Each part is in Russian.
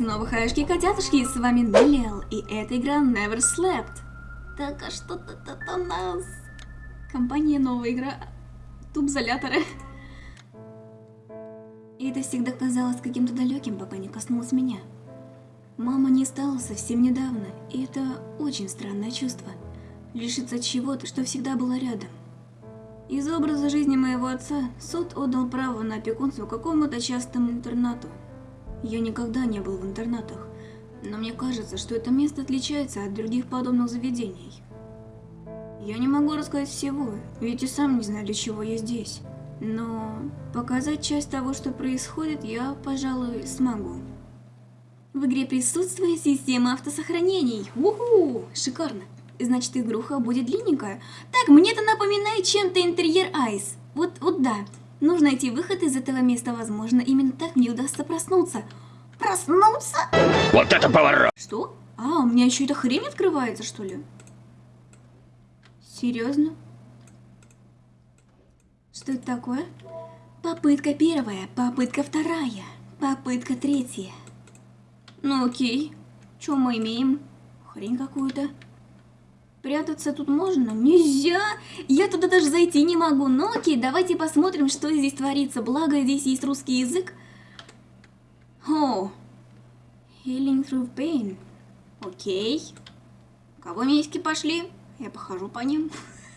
снова хаешки котятушки, с вами Неллиал, и эта игра Never Slept. Так, а что тут у нас? Компания новая игра Тубзоляторы. И это всегда казалось каким-то далеким, пока не коснулось меня. Мама не стала совсем недавно, и это очень странное чувство. Лишиться чего-то, что всегда было рядом. Из образа жизни моего отца суд отдал право на опекунство какому-то частному интернату. Я никогда не был в интернатах, но мне кажется, что это место отличается от других подобных заведений. Я не могу рассказать всего, ведь и сам не знаю, для чего я здесь. Но показать часть того, что происходит, я, пожалуй, смогу. В игре присутствует система автосохранений. Уху! Шикарно. Значит, игруха будет длинненькая. Так, мне это напоминает чем-то интерьер Айс. Вот, вот да. Нужно найти выход из этого места, возможно, именно так мне удастся проснуться. Проснуться? Вот это поворот! Что? А, у меня еще эта хрень открывается, что ли? Серьезно? Что это такое? Попытка первая, попытка вторая, попытка третья. Ну окей. Что мы имеем? Хрень какую-то. Прятаться тут можно? Нельзя! Я туда даже зайти не могу. Ну окей, давайте посмотрим, что здесь творится. Благо, здесь есть русский язык. О, healing through pain. Окей. Кого миськи пошли? Я похожу по ним.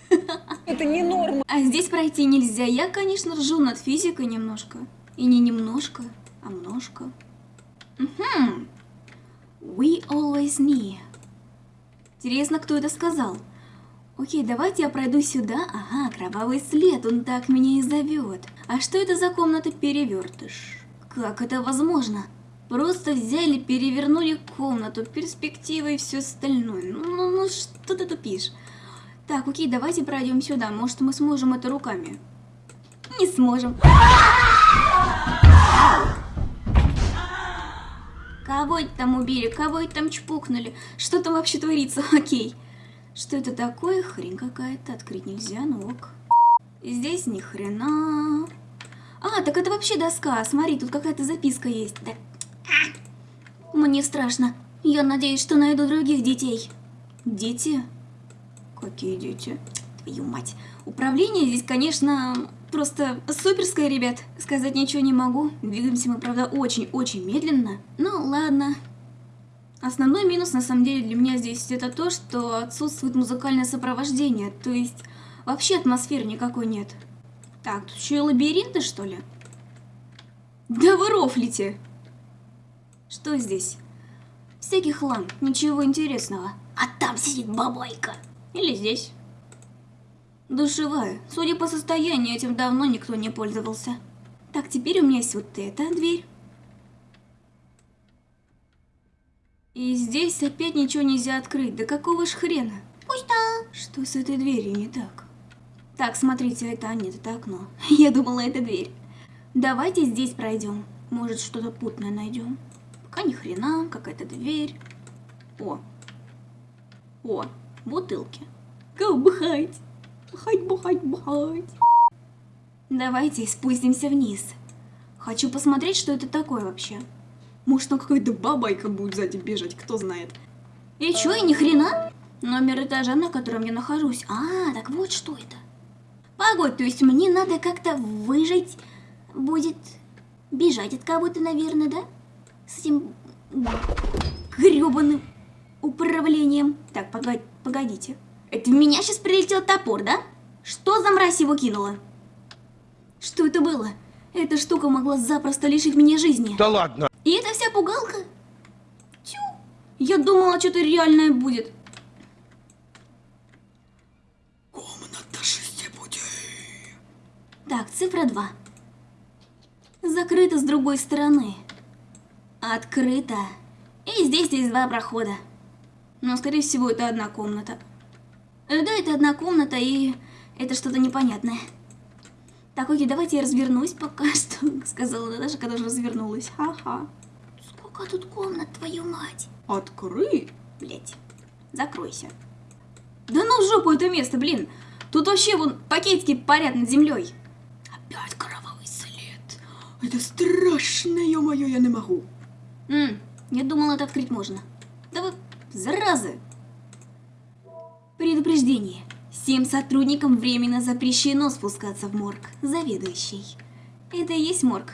Это не норма. А здесь пройти нельзя. Я, конечно, ржу над физикой немножко. И не немножко, а множко. Угу. We always near. Интересно, кто это сказал? Окей, давайте я пройду сюда. Ага, кровавый след, он так меня и зовет. А что это за комната-перевертыш? Как это возможно? Просто взяли, перевернули комнату, перспективы и все остальное. Ну, ну, ну что ты тупишь? Так, окей, давайте пройдем сюда. Может, мы сможем это руками? Не сможем. Кого это там убили? Кого это там чпукнули? Что там вообще творится? Окей. Что это такое? Хрень какая-то. Открыть нельзя, ну ок. Здесь ни хрена. А, так это вообще доска. Смотри, тут какая-то записка есть. Да. Мне страшно. Я надеюсь, что найду других детей. Дети? Какие дети? Твою мать. Управление здесь, конечно, Просто суперская, ребят. Сказать ничего не могу. Двигаемся мы, правда, очень-очень медленно. Ну, ладно. Основной минус, на самом деле, для меня здесь это то, что отсутствует музыкальное сопровождение. То есть, вообще атмосферы никакой нет. Так, тут еще и лабиринты, что ли? Да вы рофлите! Что здесь? Всякий хлам, ничего интересного. А там сидит бабайка. Или здесь. Душевая. Судя по состоянию, этим давно никто не пользовался. Так, теперь у меня есть вот эта дверь. И здесь опять ничего нельзя открыть. Да какого ж хрена? Пусто. Что с этой дверью не так? Так, смотрите, это нет, это окно. Я думала, это дверь. Давайте здесь пройдем. Может, что-то путное найдем. Пока ни хрена, какая-то дверь. О. О, бутылки. Go бухать. Бухать, бухать. Давайте спустимся вниз. Хочу посмотреть, что это такое вообще. Может, там какая-то бабайка будет сзади бежать, кто знает. И чё, и ни хрена? Номер этажа, на котором я нахожусь. А, так вот что это. Погодь, то есть мне надо как-то выжить будет бежать от кого-то, наверное, да? С этим грёбаным управлением. Так, погодь, погодите. Это в меня сейчас прилетел топор, да? Что за мразь его кинула? Что это было? Эта штука могла запросто лишить меня жизни. Да ладно. И это вся пугалка? Тю. Я думала, что-то реальное будет. Комната шестипутей. Так, цифра 2. Закрыто с другой стороны. Открыто. И здесь есть два прохода. Но, скорее всего, это одна комната. Да, это одна комната, и это что-то непонятное. Так, окей, давайте я развернусь пока что, сказала Наташа, когда же развернулась. Ха-ха. Сколько тут комнат, твою мать? Открой. Блять, закройся. Да ну в жопу это место, блин. Тут вообще вон пакетики парят над землей. Опять кровавый след. Это страшно, ё-моё, я не могу. М Я думала, это открыть можно. Да вы, заразы! Предупреждение. Всем сотрудникам временно запрещено спускаться в морг. Заведующий. Это и есть морг.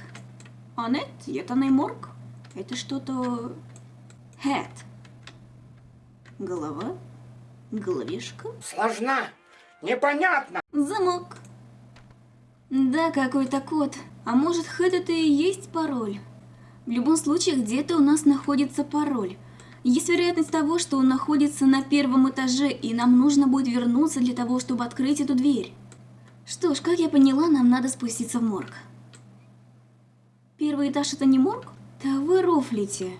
А нет, это не морг. Это что-то... Head. Голова? Головешка? Сложна. Непонятно. Замок. Да, какой-то код. А может, хэт это и есть пароль? В любом случае, где-то у нас находится пароль. Есть вероятность того, что он находится на первом этаже, и нам нужно будет вернуться для того, чтобы открыть эту дверь. Что ж, как я поняла, нам надо спуститься в морг. Первый этаж это не морг? Да вы рофлите.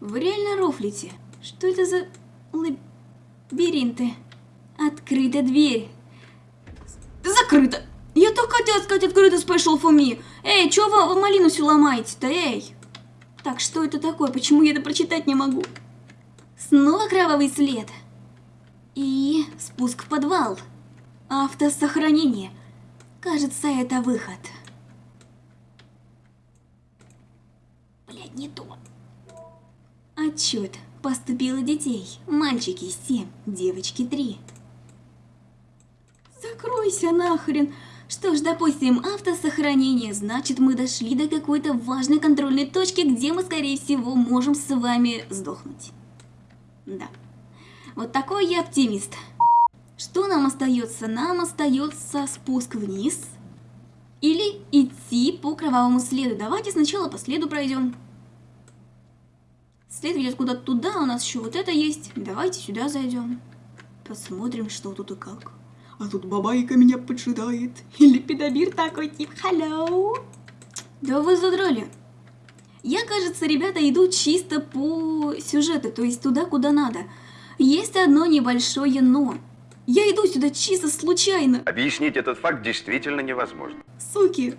Вы реально рофлите. Что это за лабиринты? Открыта дверь. Закрыто. Я так хотела сказать открыто for me. Эй, чё вы, вы малину всю ломаете-то, эй? Так, что это такое? Почему я это прочитать не могу? Снова кровавый след. И спуск в подвал. Автосохранение. Кажется, это выход. Блядь, не то. Отчет. Поступило детей. Мальчики 7, девочки 3. Закройся нахрен. Что ж, допустим, автосохранение, значит мы дошли до какой-то важной контрольной точки, где мы, скорее всего, можем с вами сдохнуть. Да. Вот такой я оптимист. Что нам остается? Нам остается спуск вниз или идти по кровавому следу. Давайте сначала по следу пройдем. След ведет куда-то туда, у нас еще вот это есть. Давайте сюда зайдем. Посмотрим, что тут и как. А тут бабайка меня поджидает. Или педобир такой тип «Hello». Да вы задрали. Я, кажется, ребята идут чисто по сюжету, то есть туда, куда надо. Есть одно небольшое «но». Я иду сюда чисто случайно. Объяснить этот факт действительно невозможно. Суки,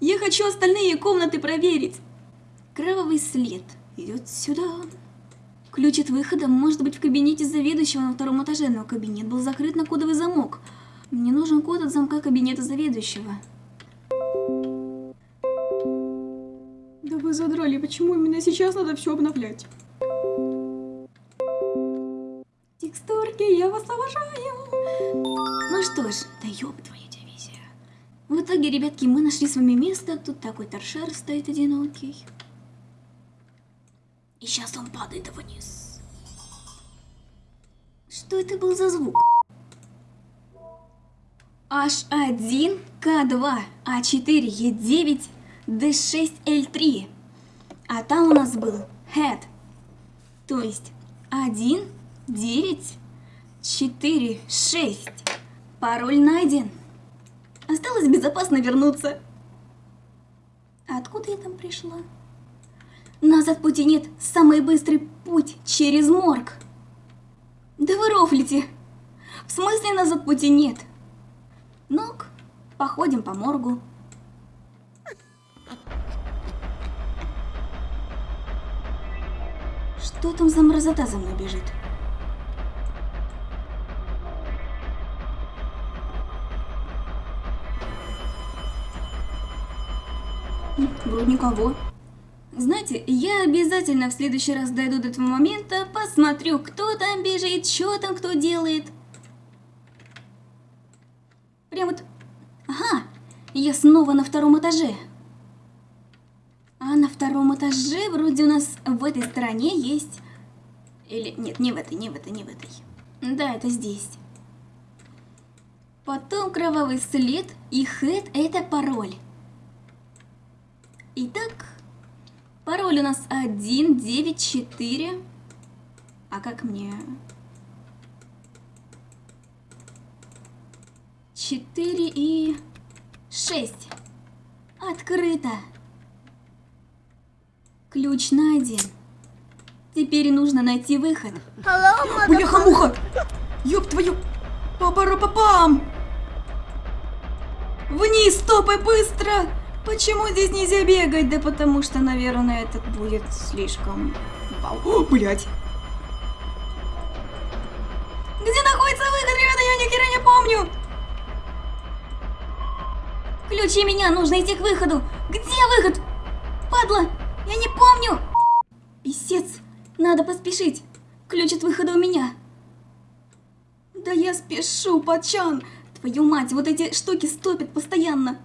я хочу остальные комнаты проверить. Кровавый след идет сюда. Ключ от выхода может быть в кабинете заведующего на втором этаже, но кабинет был закрыт на кодовый замок. Мне нужен код от замка кабинета заведующего. Вы задрали, почему именно сейчас надо все обновлять? Текстурки, я вас обожаю! Ну что ж, да ёб твою дивизия. В итоге, ребятки, мы нашли с вами место. Тут такой торшер стоит одинокий. И сейчас он падает вниз. Что это был за звук? H1, K2, A4, E9, D6, L3. А там у нас был head. То есть 1, 9, 4, 6. Пароль найден. Осталось безопасно вернуться. Откуда я там пришла? Назад пути нет, самый быстрый путь через морг. Да вы рофлите. В смысле назад пути нет? Ну-ка, походим по моргу. Что там за мразота за мной бежит? Вроде никого. Знаете, я обязательно в следующий раз дойду до этого момента, посмотрю, кто там бежит, что там кто делает. Прям вот... Ага, я снова на втором этаже. А на втором этаже вроде у нас в этой стороне есть... Или... Нет, не в этой, не в этой, не в этой. Да, это здесь. Потом кровавый след и хэт это пароль. Итак, пароль у нас 194. А как мне... 4 и 6. Открыто. Ключ найден. Теперь нужно найти выход. Бляха-муха! Ёб твою... Папара-папам! Вниз, стопай, быстро! Почему здесь нельзя бегать? Да потому что, наверное, это будет слишком... О, блядь! Где находится выход, ребята? Я ни хера не помню! Ключи меня, нужно идти к выходу! Где выход? Падла! Я не помню! Писец! Надо поспешить. Ключ от выхода у меня. Да я спешу, Пачан. Твою мать, вот эти штуки стопят постоянно.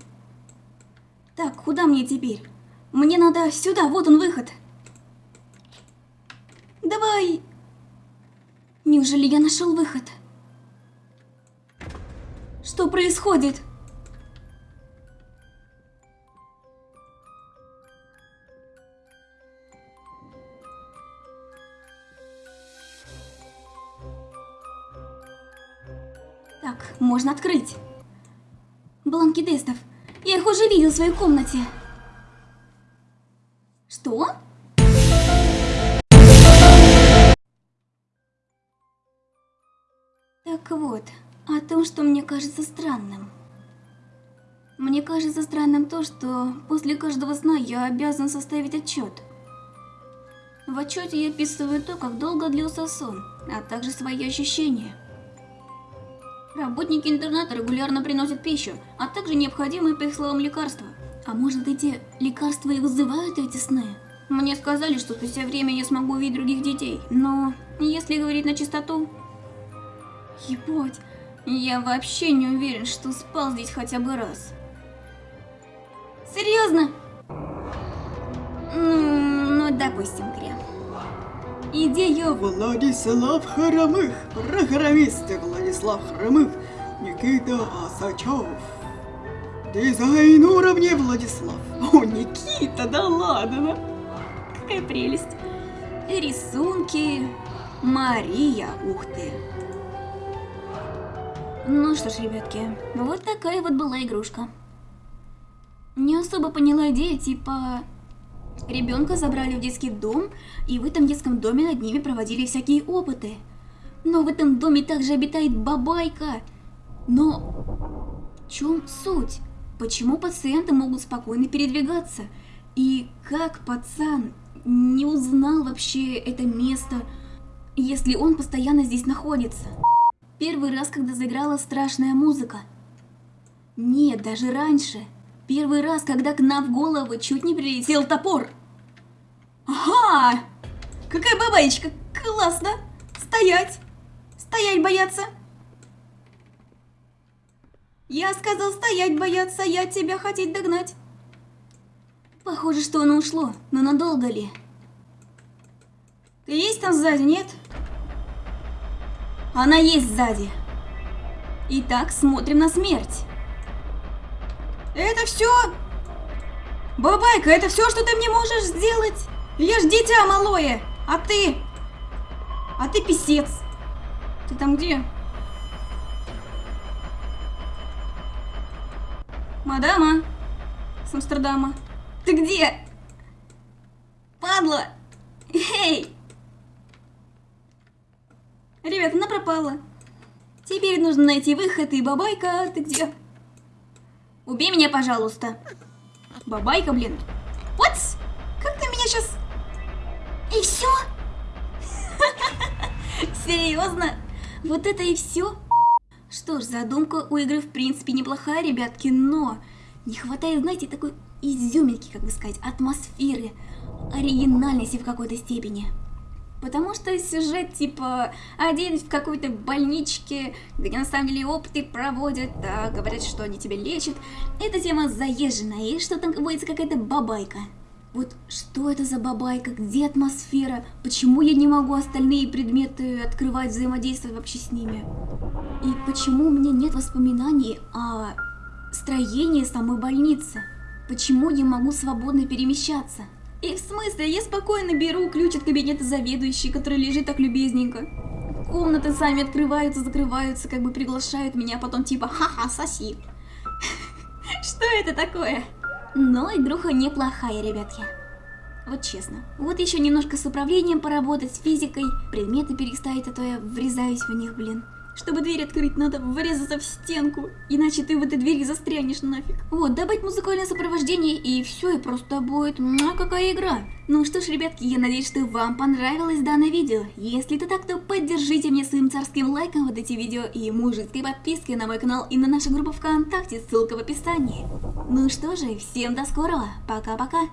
Так, куда мне теперь? Мне надо сюда, вот он выход. Давай. Неужели я нашел выход? Что происходит? Можно открыть. Бланки тестов. Я их уже видел в своей комнате. Что? Так вот, о том, что мне кажется странным. Мне кажется странным то, что после каждого сна я обязан составить отчет. В отчете я описываю то, как долго длился сон, а также свои ощущения. Работники интерната регулярно приносят пищу, а также необходимые, по их словам, лекарства. А может эти лекарства и вызывают эти сны? Мне сказали, что спустя время я смогу увидеть других детей, но если говорить на чистоту... Ебать, я вообще не уверен, что спал здесь хотя бы раз. Серьезно? Ну, ну допустим, Крем. Идея Владислав Хромых, программисты Владислав Хромых, Никита Асачев. Дизайн уровня Владислав. О, Никита, да ладно. Какая прелесть. Рисунки. Мария, ух ты. Ну что ж, ребятки, вот такая вот была игрушка. Не особо поняла идею, типа... Ребенка забрали в детский дом, и в этом детском доме над ними проводили всякие опыты. Но в этом доме также обитает бабайка. Но в чем суть? Почему пациенты могут спокойно передвигаться? И как пацан не узнал вообще это место, если он постоянно здесь находится? Первый раз, когда заиграла страшная музыка. Нет, даже раньше. Первый раз, когда к нам в голову чуть не прилетел топор. Ага! Какая бабаечка! Классно! Стоять! Стоять бояться! Я сказал стоять бояться, я тебя хотеть догнать. Похоже, что оно ушло, но надолго ли? Ты есть там сзади, нет? Она есть сзади. Итак, смотрим на смерть. Это все? Бабайка, это все, что ты мне можешь сделать? Я ж дитя малое, а ты? А ты писец. Ты там где? Мадама с Амстердама. Ты где? Падла! Эй! Ребят, она пропала. Теперь нужно найти выход, и бабайка, ты где? Убей меня, пожалуйста. Бабайка, блин. Вот! Как ты меня сейчас... И все? Серьезно? Вот это и все? Что ж, задумка у игры в принципе неплохая, ребятки, но не хватает, знаете, такой изюминки, как бы сказать, атмосферы, оригинальности в какой-то степени. Потому что сюжет типа один в какой-то больничке, где на самом деле опыты проводят, а говорят, что они тебя лечат. Эта тема заезженная, и что там водится какая-то бабайка. Вот что это за бабайка, где атмосфера, почему я не могу остальные предметы открывать, взаимодействовать вообще с ними? И почему у меня нет воспоминаний о строении самой больницы? Почему я могу свободно перемещаться? И в смысле, я спокойно беру ключ от кабинета заведующей, который лежит так любезненько. Комнаты сами открываются, закрываются, как бы приглашают меня, а потом типа «Ха-ха, соси». Что это такое? Но игруха неплохая, ребятки. Вот честно. Вот еще немножко с управлением поработать, с физикой, предметы переставить, а то я врезаюсь в них, блин. Чтобы дверь открыть, надо врезаться в стенку, иначе ты в этой двери застрянешь нафиг. Вот, добавить музыкальное сопровождение, и все, и просто будет, а какая игра. Ну что ж, ребятки, я надеюсь, что вам понравилось данное видео. Если это так, то поддержите меня своим царским лайком вот эти видео и мужеской подпиской на мой канал и на нашу группу ВКонтакте, ссылка в описании. Ну что же, всем до скорого, пока-пока.